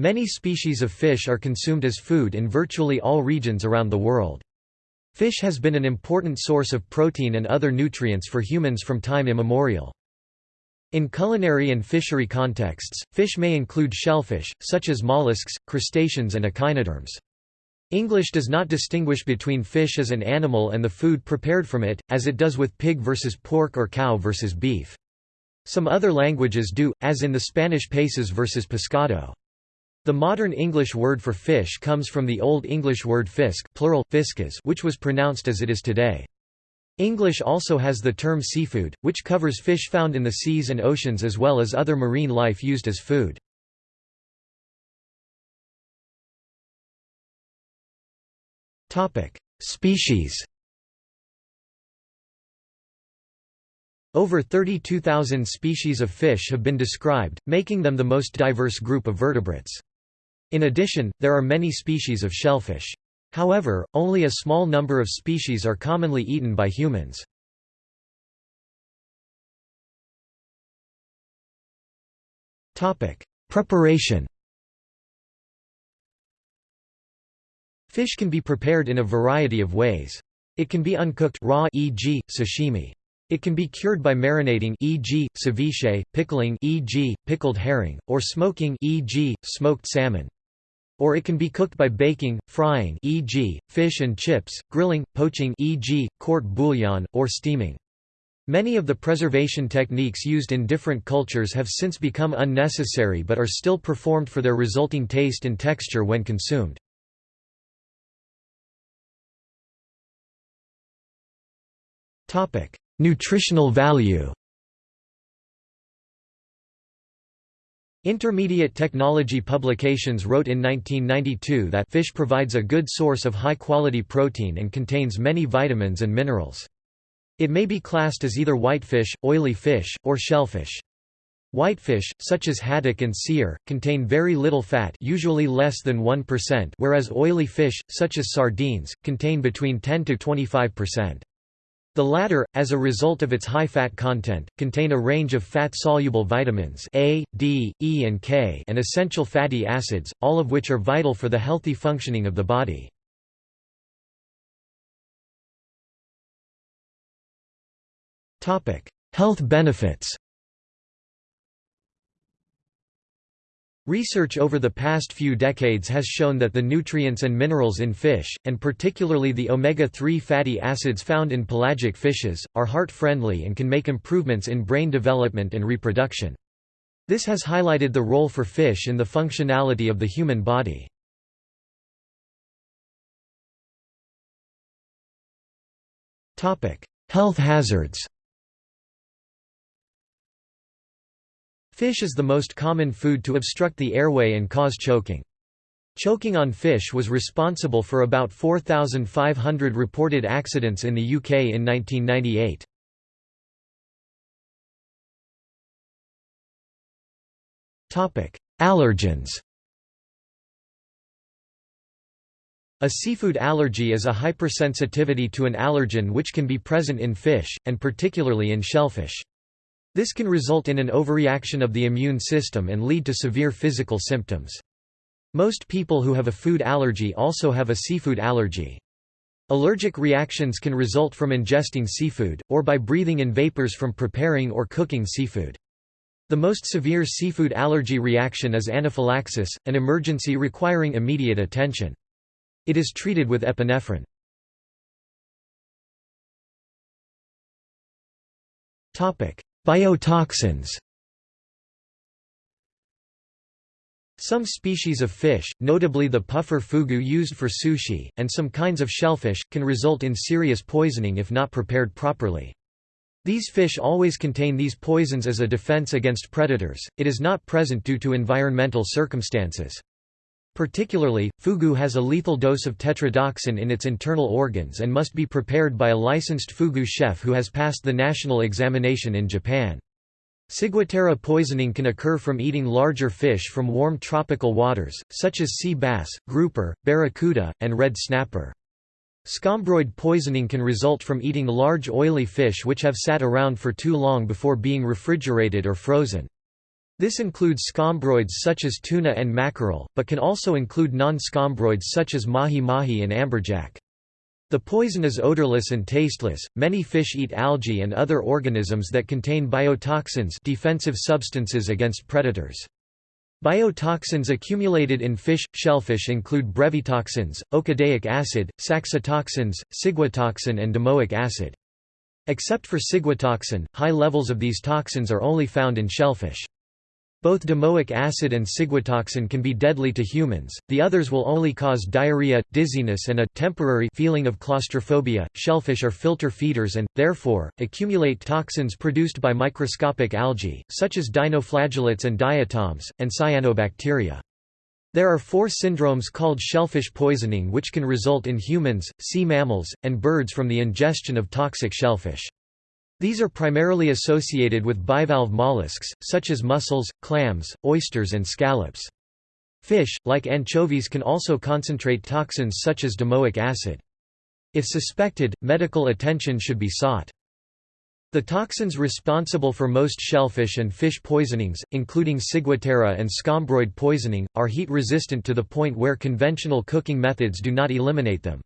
Many species of fish are consumed as food in virtually all regions around the world. Fish has been an important source of protein and other nutrients for humans from time immemorial. In culinary and fishery contexts, fish may include shellfish, such as mollusks, crustaceans and echinoderms. English does not distinguish between fish as an animal and the food prepared from it, as it does with pig versus pork or cow versus beef. Some other languages do, as in the Spanish peces versus pescado. The modern English word for fish comes from the Old English word fisk plural, fiscus, which was pronounced as it is today. English also has the term seafood, which covers fish found in the seas and oceans as well as other marine life used as food. Species Over 32,000 species of fish have been described, making them the most diverse group of vertebrates. In addition, there are many species of shellfish. However, only a small number of species are commonly eaten by humans. Preparation Fish can be prepared in a variety of ways. It can be uncooked raw e.g., sashimi. It can be cured by marinating e.g., ceviche, pickling e.g., pickled herring, or smoking e.g., smoked salmon. Or it can be cooked by baking, frying e.g., fish and chips, grilling, poaching e.g., court bouillon, or steaming. Many of the preservation techniques used in different cultures have since become unnecessary but are still performed for their resulting taste and texture when consumed. Nutritional value Intermediate Technology Publications wrote in 1992 that fish provides a good source of high-quality protein and contains many vitamins and minerals. It may be classed as either whitefish, oily fish, or shellfish. Whitefish, such as haddock and seer, contain very little fat usually less than 1% whereas oily fish, such as sardines, contain between 10 to 25%. The latter, as a result of its high fat content, contain a range of fat-soluble vitamins A, D, E and K and essential fatty acids, all of which are vital for the healthy functioning of the body. Health benefits Research over the past few decades has shown that the nutrients and minerals in fish, and particularly the omega-3 fatty acids found in pelagic fishes, are heart-friendly and can make improvements in brain development and reproduction. This has highlighted the role for fish in the functionality of the human body. Health hazards Fish is the most common food to obstruct the airway and cause choking. Choking on fish was responsible for about 4,500 reported accidents in the UK in 1998. Allergens A seafood allergy is a hypersensitivity to an allergen which can be present in fish, and particularly in shellfish. This can result in an overreaction of the immune system and lead to severe physical symptoms. Most people who have a food allergy also have a seafood allergy. Allergic reactions can result from ingesting seafood, or by breathing in vapors from preparing or cooking seafood. The most severe seafood allergy reaction is anaphylaxis, an emergency requiring immediate attention. It is treated with epinephrine. Biotoxins Some species of fish, notably the puffer fugu used for sushi, and some kinds of shellfish, can result in serious poisoning if not prepared properly. These fish always contain these poisons as a defense against predators, it is not present due to environmental circumstances. Particularly, fugu has a lethal dose of tetrodotoxin in its internal organs and must be prepared by a licensed fugu chef who has passed the national examination in Japan. Ciguatera poisoning can occur from eating larger fish from warm tropical waters, such as sea bass, grouper, barracuda, and red snapper. Scombroid poisoning can result from eating large oily fish which have sat around for too long before being refrigerated or frozen. This includes scombroids such as tuna and mackerel, but can also include non-scombroids such as mahi-mahi and amberjack. The poison is odorless and tasteless. Many fish eat algae and other organisms that contain biotoxins, defensive substances against predators. Biotoxins accumulated in fish, shellfish include brevetoxins, okadaic acid, saxitoxins, ciguatoxin and domoic acid. Except for ciguatoxin, high levels of these toxins are only found in shellfish. Both domoic acid and ciguatoxin can be deadly to humans, the others will only cause diarrhea, dizziness and a temporary feeling of claustrophobia. Shellfish are filter feeders and, therefore, accumulate toxins produced by microscopic algae, such as dinoflagellates and diatoms, and cyanobacteria. There are four syndromes called shellfish poisoning which can result in humans, sea mammals, and birds from the ingestion of toxic shellfish. These are primarily associated with bivalve mollusks, such as mussels, clams, oysters and scallops. Fish, like anchovies can also concentrate toxins such as domoic acid. If suspected, medical attention should be sought. The toxins responsible for most shellfish and fish poisonings, including ciguatera and scombroid poisoning, are heat resistant to the point where conventional cooking methods do not eliminate them.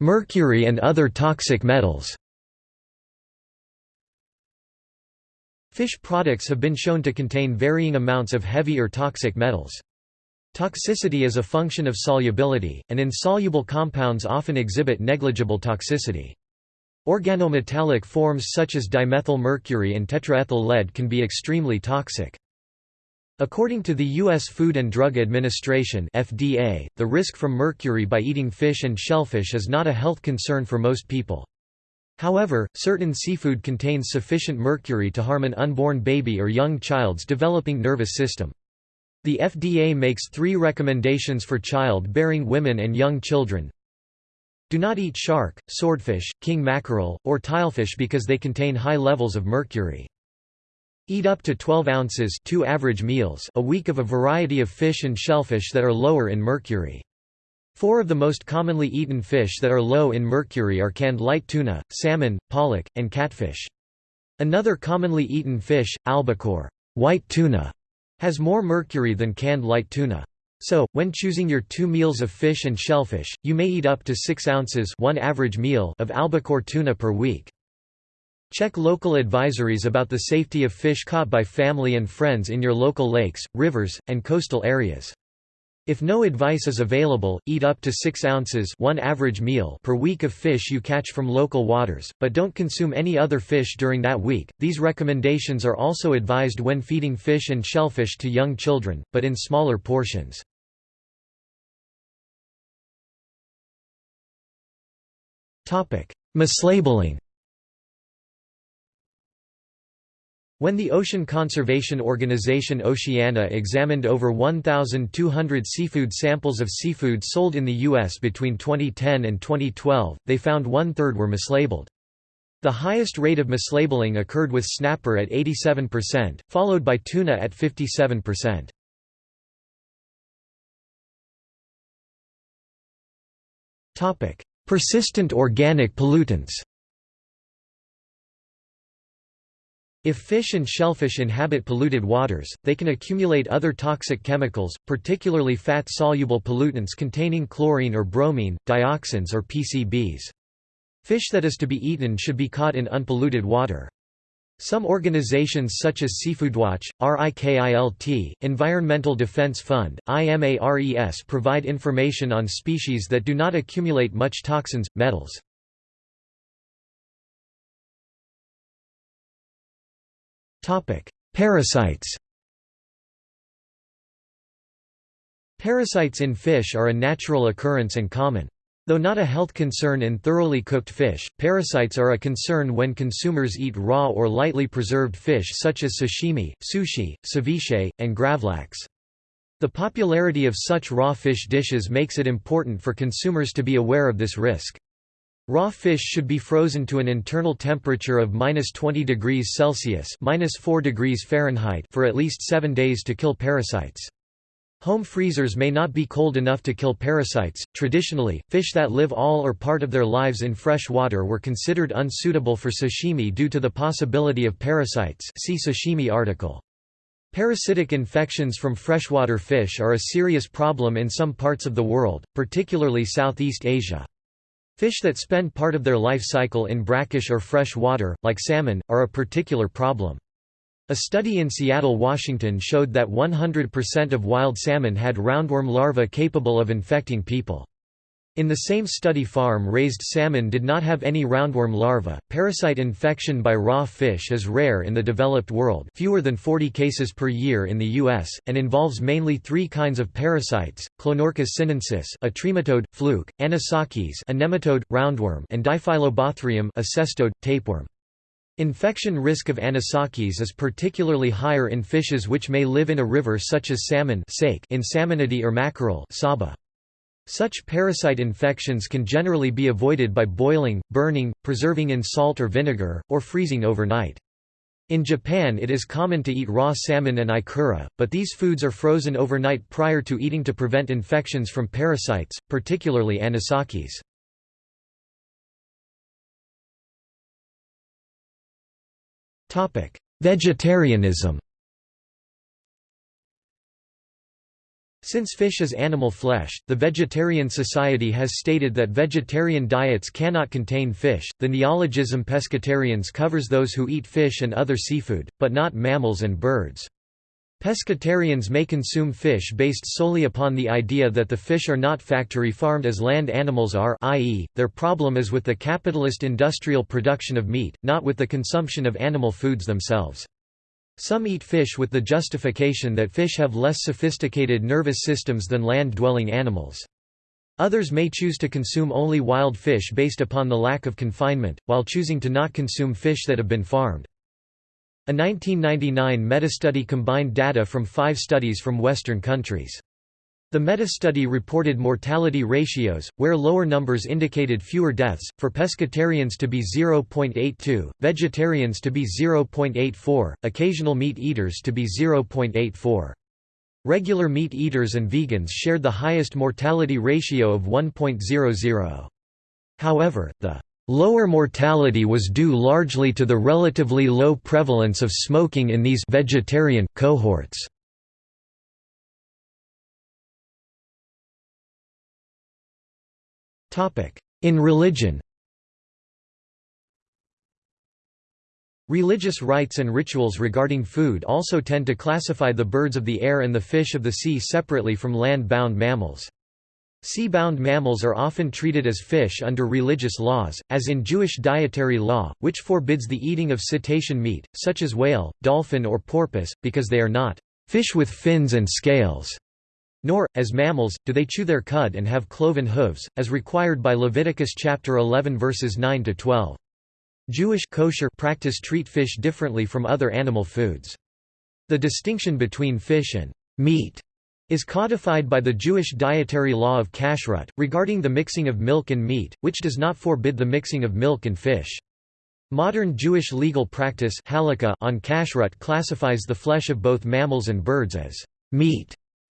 Mercury and other toxic metals Fish products have been shown to contain varying amounts of heavy or toxic metals. Toxicity is a function of solubility, and insoluble compounds often exhibit negligible toxicity. Organometallic forms such as dimethyl mercury and tetraethyl lead can be extremely toxic. According to the U.S. Food and Drug Administration FDA, the risk from mercury by eating fish and shellfish is not a health concern for most people. However, certain seafood contains sufficient mercury to harm an unborn baby or young child's developing nervous system. The FDA makes three recommendations for child-bearing women and young children. Do not eat shark, swordfish, king mackerel, or tilefish because they contain high levels of mercury. Eat up to 12 ounces two average meals a week of a variety of fish and shellfish that are lower in mercury. Four of the most commonly eaten fish that are low in mercury are canned light tuna, salmon, pollock, and catfish. Another commonly eaten fish, albacore white tuna, has more mercury than canned light tuna. So, when choosing your two meals of fish and shellfish, you may eat up to 6 ounces one average meal of albacore tuna per week. Check local advisories about the safety of fish caught by family and friends in your local lakes, rivers, and coastal areas. If no advice is available, eat up to 6 ounces one average meal per week of fish you catch from local waters, but don't consume any other fish during that week. These recommendations are also advised when feeding fish and shellfish to young children, but in smaller portions. Mislabeling When the Ocean Conservation Organization Oceana examined over 1,200 seafood samples of seafood sold in the U.S. between 2010 and 2012, they found one-third were mislabeled. The highest rate of mislabeling occurred with snapper at 87%, followed by tuna at 57%. Persistent organic pollutants If fish and shellfish inhabit polluted waters, they can accumulate other toxic chemicals, particularly fat-soluble pollutants containing chlorine or bromine, dioxins or PCBs. Fish that is to be eaten should be caught in unpolluted water. Some organizations such as Seafoodwatch, RIKILT, Environmental Defense Fund, IMARES provide information on species that do not accumulate much toxins, metals. Parasites Parasites in fish are a natural occurrence and common. Though not a health concern in thoroughly cooked fish, parasites are a concern when consumers eat raw or lightly preserved fish such as sashimi, sushi, ceviche, and gravlax. The popularity of such raw fish dishes makes it important for consumers to be aware of this risk. Raw fish should be frozen to an internal temperature of minus 20 degrees Celsius minus 4 degrees Fahrenheit for at least seven days to kill parasites. Home freezers may not be cold enough to kill parasites. Traditionally, fish that live all or part of their lives in fresh water were considered unsuitable for sashimi due to the possibility of parasites. See sashimi article. Parasitic infections from freshwater fish are a serious problem in some parts of the world, particularly Southeast Asia. Fish that spend part of their life cycle in brackish or fresh water, like salmon, are a particular problem. A study in Seattle, Washington showed that 100% of wild salmon had roundworm larvae capable of infecting people. In the same study farm-raised salmon did not have any roundworm larvae. Parasite infection by raw fish is rare in the developed world, fewer than 40 cases per year in the US, and involves mainly three kinds of parasites: Clonorchis sinensis, a trematode, fluke; Anisakis, a nematode, roundworm; and Diphyllobothrium, a cestode, tapeworm. Infection risk of anisakis is particularly higher in fishes which may live in a river such as salmon in salmonidae or mackerel saba. Such parasite infections can generally be avoided by boiling, burning, preserving in salt or vinegar, or freezing overnight. In Japan it is common to eat raw salmon and ikura, but these foods are frozen overnight prior to eating to prevent infections from parasites, particularly anisakis. Vegetarianism Since fish is animal flesh, the Vegetarian Society has stated that vegetarian diets cannot contain fish. The neologism pescatarians covers those who eat fish and other seafood, but not mammals and birds. Pescatarians may consume fish based solely upon the idea that the fish are not factory farmed as land animals are i.e., their problem is with the capitalist industrial production of meat, not with the consumption of animal foods themselves. Some eat fish with the justification that fish have less sophisticated nervous systems than land-dwelling animals. Others may choose to consume only wild fish based upon the lack of confinement, while choosing to not consume fish that have been farmed. A 1999 metastudy combined data from five studies from Western countries. The meta-study reported mortality ratios, where lower numbers indicated fewer deaths, for pescatarians to be 0.82, vegetarians to be 0.84, occasional meat eaters to be 0.84. Regular meat eaters and vegans shared the highest mortality ratio of 1.00. However, the Lower mortality was due largely to the relatively low prevalence of smoking in these vegetarian cohorts. In religion Religious rites and rituals regarding food also tend to classify the birds of the air and the fish of the sea separately from land-bound mammals. Sea-bound mammals are often treated as fish under religious laws, as in Jewish dietary law, which forbids the eating of cetacean meat, such as whale, dolphin or porpoise, because they are not fish with fins and scales, nor, as mammals, do they chew their cud and have cloven hooves, as required by Leviticus chapter 11 verses 9–12. Jewish kosher practice treat fish differently from other animal foods. The distinction between fish and meat is codified by the Jewish dietary law of kashrut, regarding the mixing of milk and meat, which does not forbid the mixing of milk and fish. Modern Jewish legal practice on kashrut classifies the flesh of both mammals and birds as meat.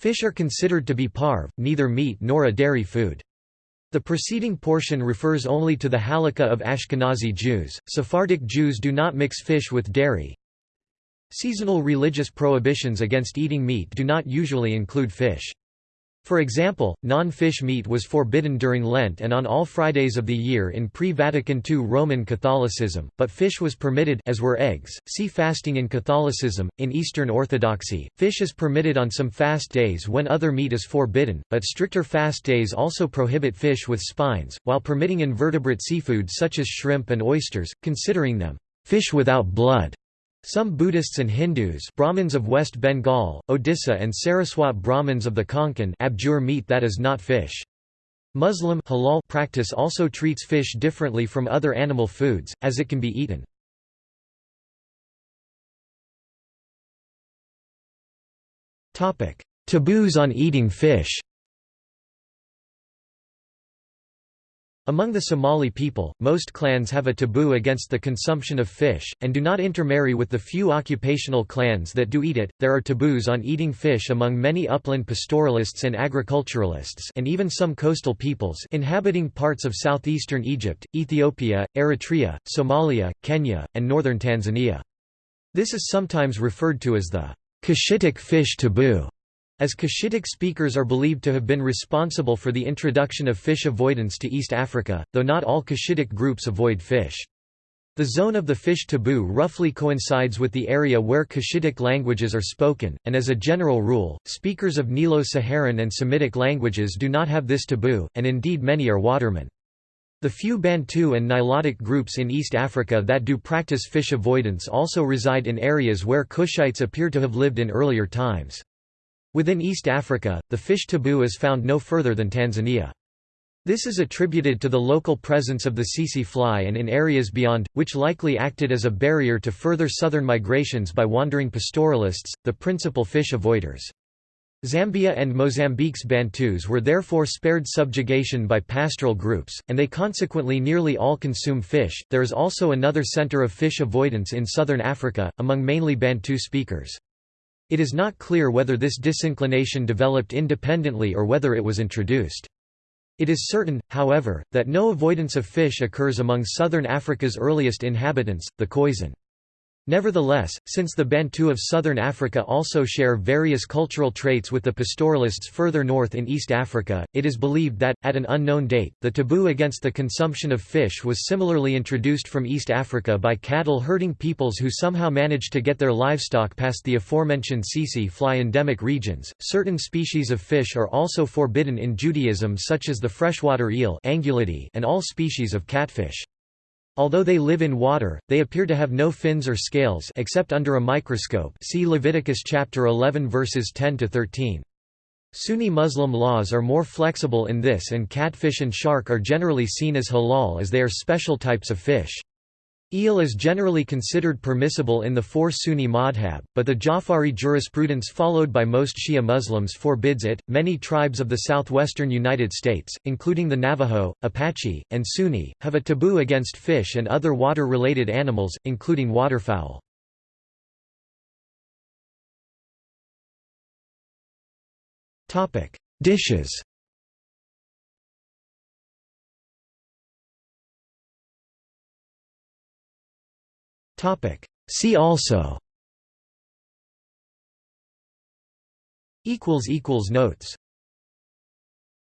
Fish are considered to be parve, neither meat nor a dairy food. The preceding portion refers only to the halakha of Ashkenazi Jews. Sephardic Jews do not mix fish with dairy, Seasonal religious prohibitions against eating meat do not usually include fish. For example, non-fish meat was forbidden during Lent and on all Fridays of the year in pre-Vatican II Roman Catholicism, but fish was permitted as were eggs. See fasting in Catholicism. In Eastern Orthodoxy, fish is permitted on some fast days when other meat is forbidden, but stricter fast days also prohibit fish with spines, while permitting invertebrate seafood such as shrimp and oysters, considering them fish without blood. Some Buddhists and Hindus Brahmins of West Bengal, Odisha and Saraswat Brahmins of the Konkan abjure meat that is not fish. Muslim halal practice also treats fish differently from other animal foods, as it can be eaten. Taboos on eating fish. Among the Somali people, most clans have a taboo against the consumption of fish, and do not intermarry with the few occupational clans that do eat it. There are taboos on eating fish among many upland pastoralists and agriculturalists, and even some coastal peoples inhabiting parts of southeastern Egypt, Ethiopia, Eritrea, Somalia, Kenya, and northern Tanzania. This is sometimes referred to as the Cushitic fish taboo as Cushitic speakers are believed to have been responsible for the introduction of fish avoidance to East Africa, though not all Cushitic groups avoid fish. The zone of the fish taboo roughly coincides with the area where Cushitic languages are spoken, and as a general rule, speakers of Nilo-Saharan and Semitic languages do not have this taboo, and indeed many are watermen. The few Bantu and Nilotic groups in East Africa that do practice fish avoidance also reside in areas where Cushites appear to have lived in earlier times. Within East Africa, the fish taboo is found no further than Tanzania. This is attributed to the local presence of the tsetse fly and in areas beyond, which likely acted as a barrier to further southern migrations by wandering pastoralists, the principal fish avoiders. Zambia and Mozambique's Bantus were therefore spared subjugation by pastoral groups, and they consequently nearly all consume fish. There is also another center of fish avoidance in southern Africa, among mainly Bantu speakers. It is not clear whether this disinclination developed independently or whether it was introduced. It is certain, however, that no avoidance of fish occurs among southern Africa's earliest inhabitants, the Khoisan. Nevertheless, since the Bantu of southern Africa also share various cultural traits with the pastoralists further north in East Africa, it is believed that, at an unknown date, the taboo against the consumption of fish was similarly introduced from East Africa by cattle herding peoples who somehow managed to get their livestock past the aforementioned tsetse fly endemic regions. Certain species of fish are also forbidden in Judaism, such as the freshwater eel and all species of catfish. Although they live in water, they appear to have no fins or scales except under a microscope see Leviticus chapter 11 verses 10 to 13. Sunni Muslim laws are more flexible in this and catfish and shark are generally seen as halal as they are special types of fish. Eel is generally considered permissible in the four Sunni madhab, but the Jafari jurisprudence followed by most Shia Muslims forbids it. Many tribes of the southwestern United States, including the Navajo, Apache, and Zuni, have a taboo against fish and other water related animals, including waterfowl. Dishes See also. Equals equals Notes